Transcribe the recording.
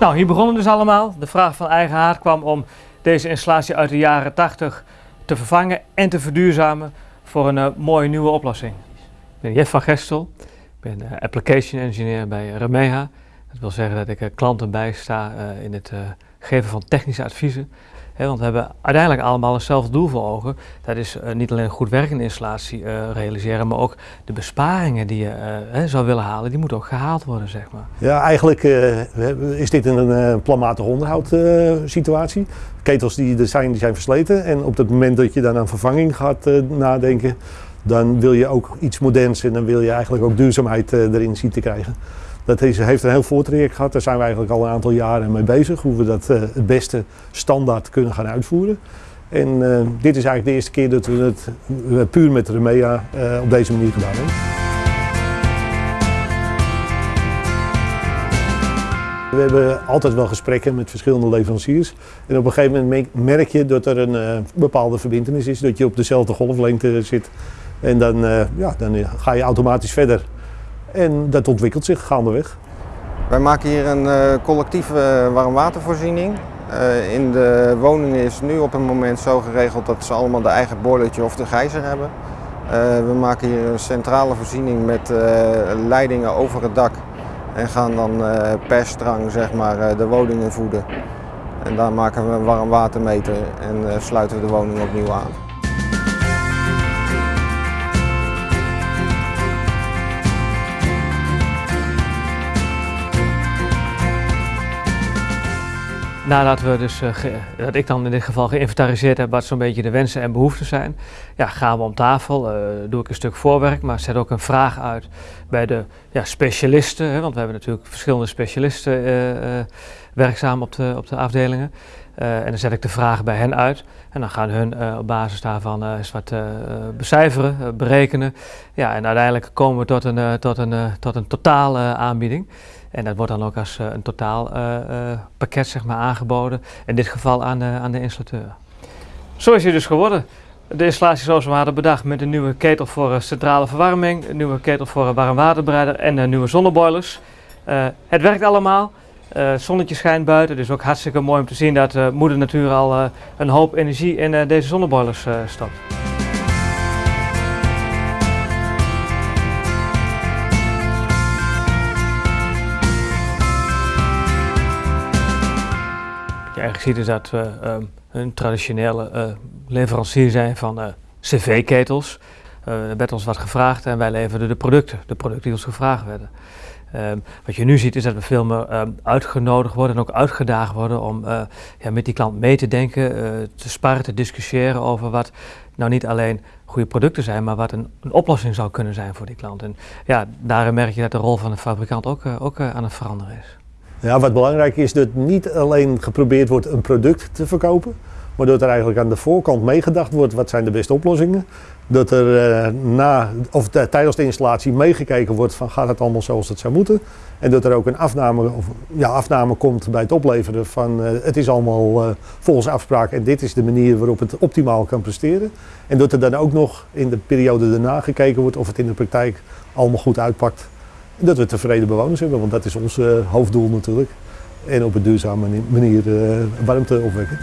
Nou, hier begonnen dus allemaal. De vraag van eigen haard kwam om deze installatie uit de jaren 80 te vervangen en te verduurzamen voor een uh, mooie nieuwe oplossing. Ik ben Jeff van Gestel, ik ben uh, application engineer bij Remeha. Dat wil zeggen dat ik klanten bijsta in het geven van technische adviezen want we hebben uiteindelijk allemaal hetzelfde doel voor ogen. Dat is uh, niet alleen een goed werkende installatie uh, realiseren, maar ook de besparingen die je uh, zou willen halen, die moeten ook gehaald worden, zeg maar. Ja, eigenlijk is dit een planmatig onderhoud situatie. Ketels die er zijn, die zijn versleten. En op het moment dat je dan aan vervanging gaat nadenken, dan wil je ook iets moderns en dan wil je eigenlijk ook duurzaamheid erin zien te krijgen. Dat heeft een heel voortraject gehad. Daar zijn we eigenlijk al een aantal jaren mee bezig. Hoe we dat uh, het beste standaard kunnen gaan uitvoeren. En uh, dit is eigenlijk de eerste keer dat we het puur met Remea op deze manier gedaan hebben. We hebben altijd wel gesprekken met verschillende leveranciers. En op een gegeven moment merk je dat er een bepaalde verbindenis is. Dat je op dezelfde golflengte zit. En dan, ja, dan ga je automatisch verder. En dat ontwikkelt zich gaandeweg. Wij maken hier een uh, collectieve warmwatervoorziening. In de woningen is nu op het moment zo geregeld dat ze allemaal de eigen boilertje of de gijzer hebben. We maken hier een centrale voorziening met leidingen over het dak en gaan dan per strang zeg maar, de woningen voeden. En daar maken we een warmwatermeter en sluiten we de woning opnieuw aan. Nadat we dus, uh, dat ik dan in dit geval geïnventariseerd heb wat zo'n beetje de wensen en behoeften zijn, ja, gaan we om tafel, uh, doe ik een stuk voorwerk, maar zet ook een vraag uit bij de ja, specialisten, hè, want we hebben natuurlijk verschillende specialisten uh, werkzaam op de, op de afdelingen. en dan zet ik de vraag bij hen uit en dan gaan hun op basis daarvan eens wat becijferen, berekenen. Ja, en uiteindelijk komen we tot een, tot een, tot een totale aanbieding. En dat wordt dan ook als uh, een totaalpakket uh, zeg maar, aangeboden, in dit geval aan de, aan de installateur. Zo is hij dus geworden. De installatie zoals we hadden bedacht met een nieuwe ketel voor centrale verwarming, een nieuwe ketel voor warmwaterbereider en nieuwe zonneboilers. het werkt allemaal. Het zonnetje schijnt buiten, dus ook hartstikke mooi om te zien dat moeder natuur al een hoop energie in deze zonneboilers stopt. Eigenlijk ziet is dat we ehm, een traditionele uh, leverancier zijn van uh, cv-ketels. Uh, er werd ons wat gevraagd en wij leverden de producten, de producten die ons gevraagd werden. Um, wat je nu ziet is dat we veel meer um, uitgenodigd worden en ook uitgedaagd worden om ja, met die klant mee te denken, te sparren, te discussiëren over wat nou niet alleen goede producten zijn, maar wat een, een, oplossing zou kunnen zijn voor die klant. En ja, daarin merk je dat de rol van de fabrikant ook, ook aan het veranderen is. Ja, wat belangrijk is dat niet alleen geprobeerd wordt een product te verkopen, maar dat er eigenlijk aan de voorkant meegedacht wordt wat zijn de beste oplossingen. Dat er uh, na, of tijdens de installatie meegekeken wordt van gaat het allemaal zoals het zou moeten. En dat er ook een afname, of, ja, afname komt bij het opleveren van uh, het is allemaal uh, volgens afspraak en dit is de manier waarop het optimaal kan presteren. En dat er dan ook nog in de periode daarna gekeken wordt of het in de praktijk allemaal goed uitpakt dat we tevreden bewoners hebben, want dat is ons uh, hoofddoel natuurlijk. En op een duurzame manier uh, warmte opwekken.